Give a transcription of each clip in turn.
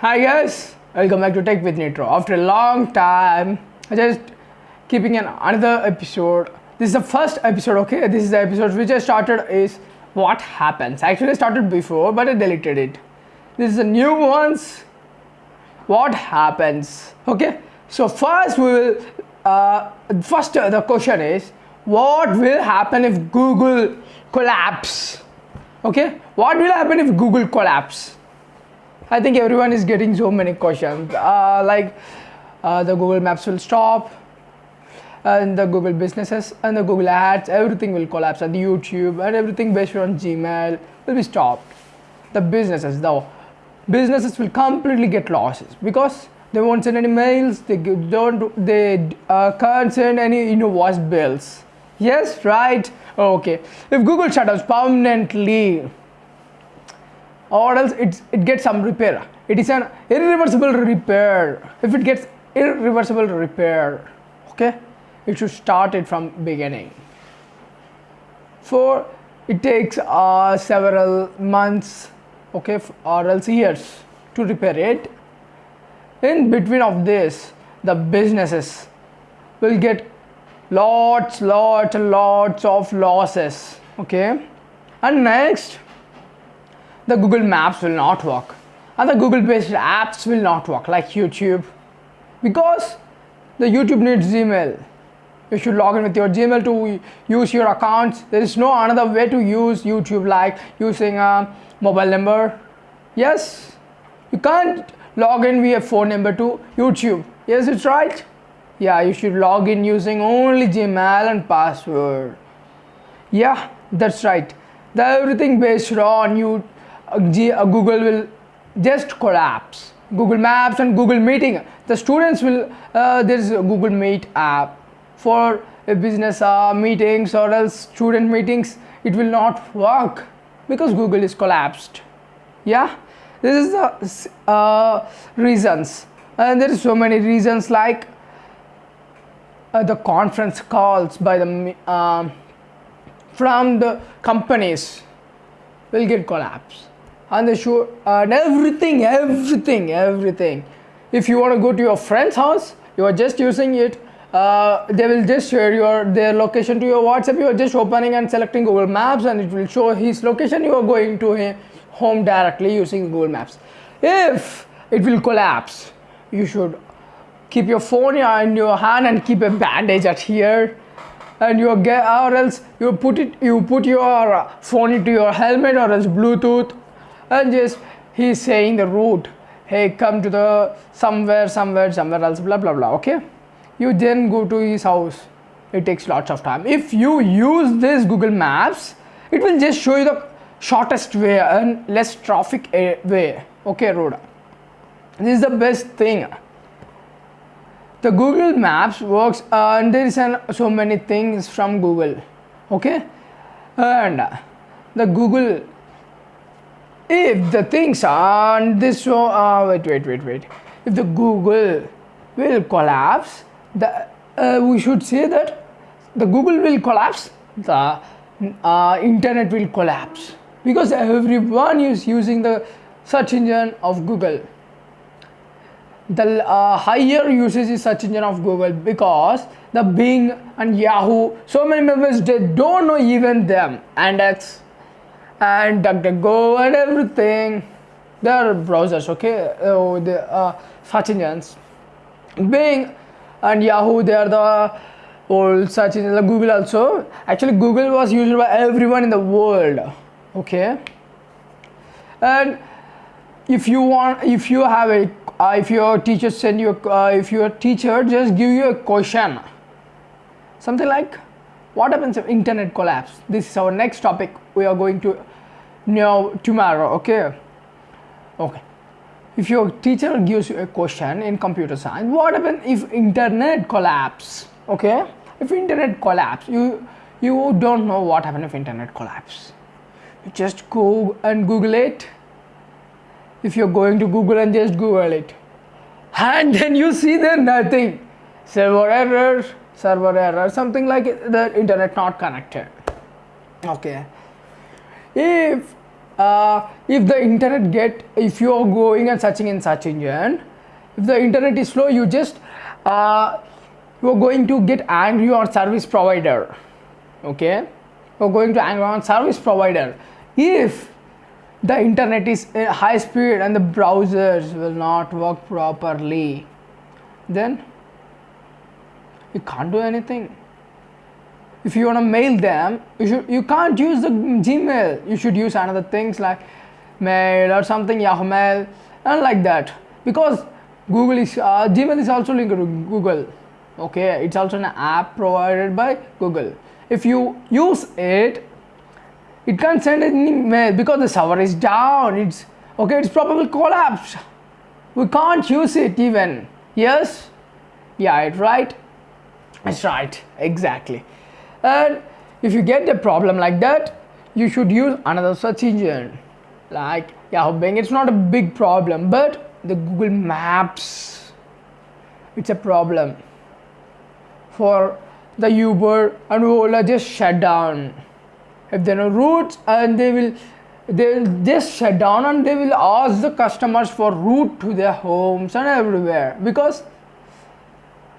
Hi guys, welcome back to Tech with Nitro. After a long time, I just keeping an another episode. This is the first episode, okay? This is the episode which I started is what happens. Actually, I started before, but I deleted it. This is the new ones. What happens? Okay. So first we will. Uh, first uh, the question is what will happen if Google collapse? Okay. What will happen if Google collapse? I think everyone is getting so many questions. Uh, like uh, the Google Maps will stop, and the Google businesses and the Google ads, everything will collapse, and the YouTube and everything based on Gmail will be stopped. The businesses, though, businesses will completely get losses because they won't send any mails. They don't. They uh, can't send any invoice bills. Yes, right. Okay. If Google shuts down permanently, or else it, it gets some repair. It is an irreversible repair. If it gets irreversible repair, okay, it should start it from beginning. For it takes uh, several months, okay, or else years to repair it. In between of this, the businesses will get lots, lots, lots of losses, okay. And next, the Google Maps will not work and the Google based apps will not work like YouTube because the YouTube needs Gmail. You should log in with your Gmail to use your accounts. There is no another way to use YouTube like using a mobile number. Yes, you can't log in via phone number to YouTube. Yes, it's right. Yeah, you should log in using only Gmail and password. Yeah, that's right. The everything based on you, Google will just collapse. Google Maps and Google Meeting. The students will. Uh, there is a Google Meet app for a business uh, meetings or else student meetings. It will not work because Google is collapsed. Yeah, this is the uh, reasons, and there is so many reasons like uh, the conference calls by the um, from the companies will get collapse and the show and everything everything everything. If you want to go to your friend's house you are just using it uh, they will just share your their location to your whatsapp. You are just opening and selecting google maps and it will show his location. You are going to him home directly using google maps. If it will collapse you should keep your phone in your hand and keep a bandage at here. And you get or else you put it you put your phone into your helmet or else bluetooth and just he's saying the route. Hey come to the somewhere somewhere somewhere else blah blah blah okay? You then go to his house. It takes lots of time. If you use this google maps it will just show you the shortest way and less traffic eh, way okay road. This is the best thing. The google maps works and there is an, so many things from google okay? And the google if the things on this uh, wait wait wait wait. If the google will collapse the uh, we should say that the google will collapse the uh, internet will collapse. Because everyone is using the search engine of google. The uh, higher usage is search engine of google because the bing and yahoo so many members they don't know even them. And x and duckduckgo and everything. They are browsers okay? Oh, the uh, search engines bing and yahoo they are the old search engine like google also. Actually google was used by everyone in the world okay? And if you want if you have a uh, if your teacher send you uh, if your teacher just give you a question something like what happens if internet collapse? This is our next topic. We are going to know tomorrow okay? Okay. If your teacher gives you a question in computer science what happens if internet collapse? Okay? If internet collapse you you don't know what happens if internet collapse. You just go and google it. If you're going to google and just google it. And then you see there nothing. Server error server error something like the internet not connected. Okay. If uh, if the internet get if you are going and searching in search engine if the internet is slow you just uh, you are going to get angry on service provider. Okay? You're going to angry on service provider. If the internet is high speed and the browsers will not work properly then you can't do anything. If you want to mail them you should you can't use the gmail. You should use another things like mail or something yahoo mail and like that. Because google is uh, gmail is also linked to google. Okay it's also an app provided by google. If you use it it can't send any mail because the server is down. It's okay it's probably collapsed. We can't use it even. Yes? Yeah it's right it's right. Exactly. And if you get a problem like that you should use another search engine. Like yahoo bing it's not a big problem but the google maps it's a problem for the uber and ola just shut down. If there are no routes and they will they will just shut down and they will ask the customers for route to their homes and everywhere because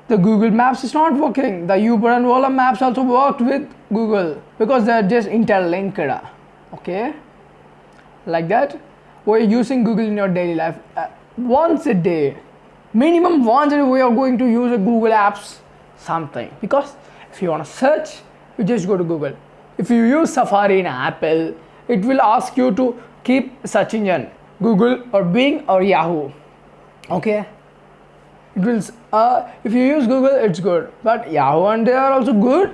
the Google Maps is not working. The Uber and Ola Maps also worked with Google because they are just interlinked. Okay, like that. We're using Google in your daily life uh, once a day, minimum once a day. We are going to use a Google Apps something because if you want to search, you just go to Google if you use Safari in Apple, it will ask you to keep search engine Google or Bing or Yahoo. Okay. It will. Uh, if you use Google, it's good. But Yahoo and they are also good.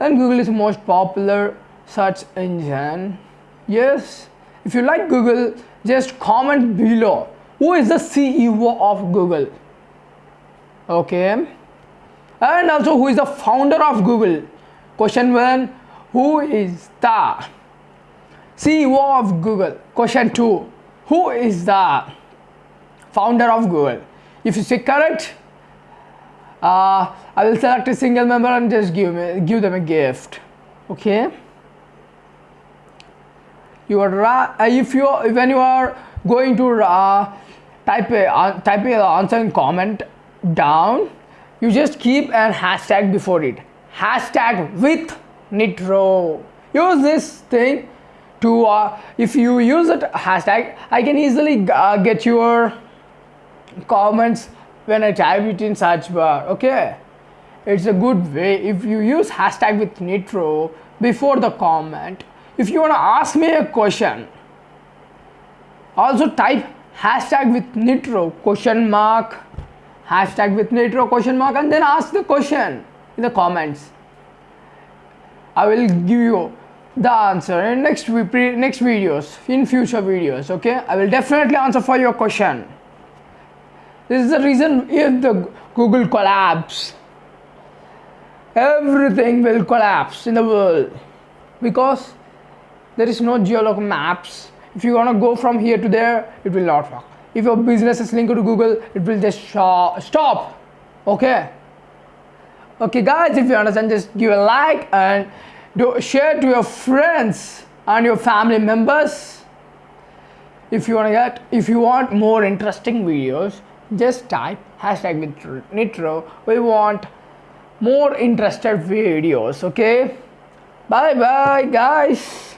And Google is the most popular search engine. Yes. If you like Google, just comment below. Who is the CEO of Google? Okay. And also, who is the founder of Google? Question one who is the CEO of Google? Question 2. Who is the founder of Google? If you say correct, uh, I will select a single member and just give me give them a gift. Okay. You are uh, if you when you are going to uh, type a uh, type a answer in comment down, you just keep an hashtag before it. Hashtag with nitro use this thing to uh, if you use it hashtag I can easily uh, get your comments when I type it in search bar okay? It's a good way. If you use hashtag with nitro before the comment if you want to ask me a question also type hashtag with nitro question mark hashtag with nitro question mark and then ask the question in the comments. I will give you the answer in next next videos in future videos okay? I will definitely answer for your question this is the reason if the Google collapse everything will collapse in the world. Because there is no geoloc maps. If you want to go from here to there it will not work. If your business is linked to Google it will just stop. Okay? Okay guys if you understand just give a like and do share to your friends and your family members. If you want to get if you want more interesting videos just type hashtag nitro we want more interested videos okay? Bye bye guys